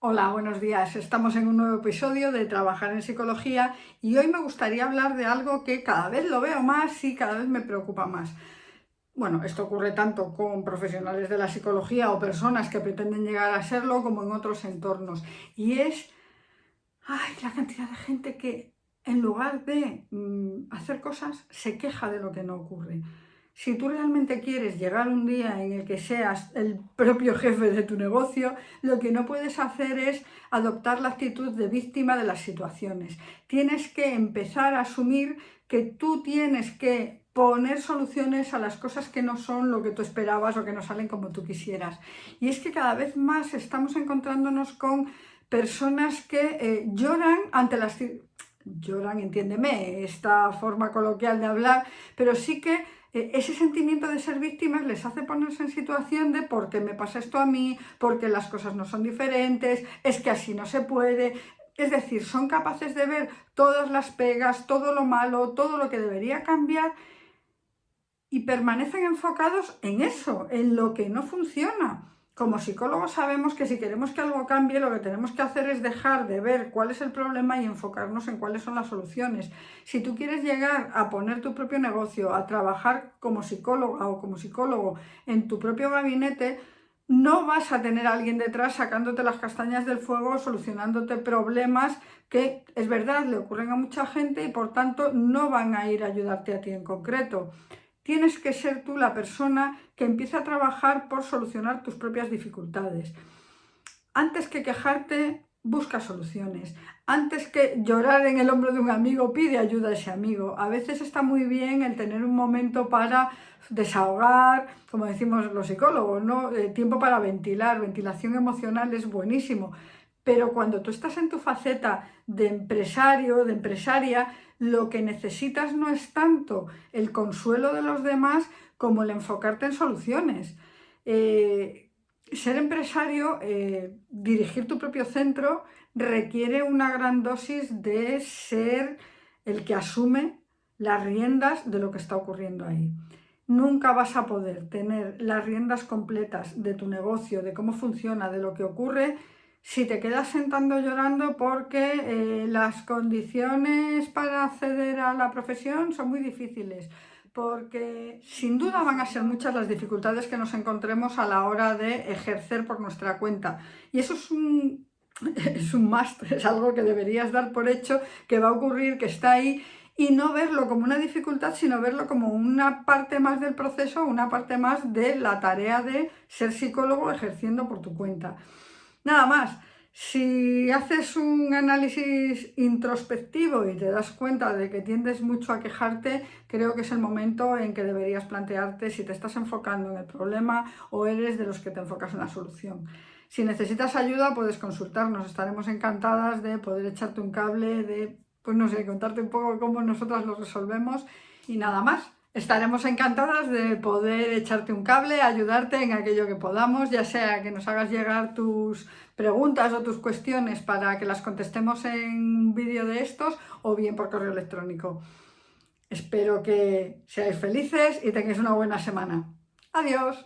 Hola, buenos días. Estamos en un nuevo episodio de Trabajar en Psicología y hoy me gustaría hablar de algo que cada vez lo veo más y cada vez me preocupa más. Bueno, esto ocurre tanto con profesionales de la psicología o personas que pretenden llegar a serlo como en otros entornos. Y es ay, la cantidad de gente que en lugar de mm, hacer cosas se queja de lo que no ocurre. Si tú realmente quieres llegar un día en el que seas el propio jefe de tu negocio, lo que no puedes hacer es adoptar la actitud de víctima de las situaciones. Tienes que empezar a asumir que tú tienes que poner soluciones a las cosas que no son lo que tú esperabas o que no salen como tú quisieras. Y es que cada vez más estamos encontrándonos con personas que eh, lloran ante las... Lloran, entiéndeme, esta forma coloquial de hablar, pero sí que ese sentimiento de ser víctimas les hace ponerse en situación de por qué me pasa esto a mí, porque las cosas no son diferentes, es que así no se puede. Es decir, son capaces de ver todas las pegas, todo lo malo, todo lo que debería cambiar y permanecen enfocados en eso, en lo que no funciona. Como psicólogos sabemos que si queremos que algo cambie, lo que tenemos que hacer es dejar de ver cuál es el problema y enfocarnos en cuáles son las soluciones. Si tú quieres llegar a poner tu propio negocio, a trabajar como psicóloga o como psicólogo en tu propio gabinete, no vas a tener a alguien detrás sacándote las castañas del fuego, solucionándote problemas que, es verdad, le ocurren a mucha gente y por tanto no van a ir a ayudarte a ti en concreto. Tienes que ser tú la persona que empieza a trabajar por solucionar tus propias dificultades. Antes que quejarte, busca soluciones. Antes que llorar en el hombro de un amigo, pide ayuda a ese amigo. A veces está muy bien el tener un momento para desahogar, como decimos los psicólogos, ¿no? Eh, tiempo para ventilar, ventilación emocional es buenísimo. Pero cuando tú estás en tu faceta de empresario, de empresaria, lo que necesitas no es tanto el consuelo de los demás como el enfocarte en soluciones. Eh, ser empresario, eh, dirigir tu propio centro, requiere una gran dosis de ser el que asume las riendas de lo que está ocurriendo ahí. Nunca vas a poder tener las riendas completas de tu negocio, de cómo funciona, de lo que ocurre, si te quedas sentando llorando porque eh, las condiciones para acceder a la profesión son muy difíciles, porque sin duda van a ser muchas las dificultades que nos encontremos a la hora de ejercer por nuestra cuenta. Y eso es un, es un es algo que deberías dar por hecho, que va a ocurrir, que está ahí, y no verlo como una dificultad, sino verlo como una parte más del proceso, una parte más de la tarea de ser psicólogo ejerciendo por tu cuenta. Nada más, si haces un análisis introspectivo y te das cuenta de que tiendes mucho a quejarte, creo que es el momento en que deberías plantearte si te estás enfocando en el problema o eres de los que te enfocas en la solución. Si necesitas ayuda, puedes consultarnos, estaremos encantadas de poder echarte un cable, de, pues no sé, contarte un poco cómo nosotras lo resolvemos y nada más. Estaremos encantadas de poder echarte un cable, ayudarte en aquello que podamos, ya sea que nos hagas llegar tus preguntas o tus cuestiones para que las contestemos en un vídeo de estos o bien por correo electrónico. Espero que seáis felices y tengáis una buena semana. Adiós.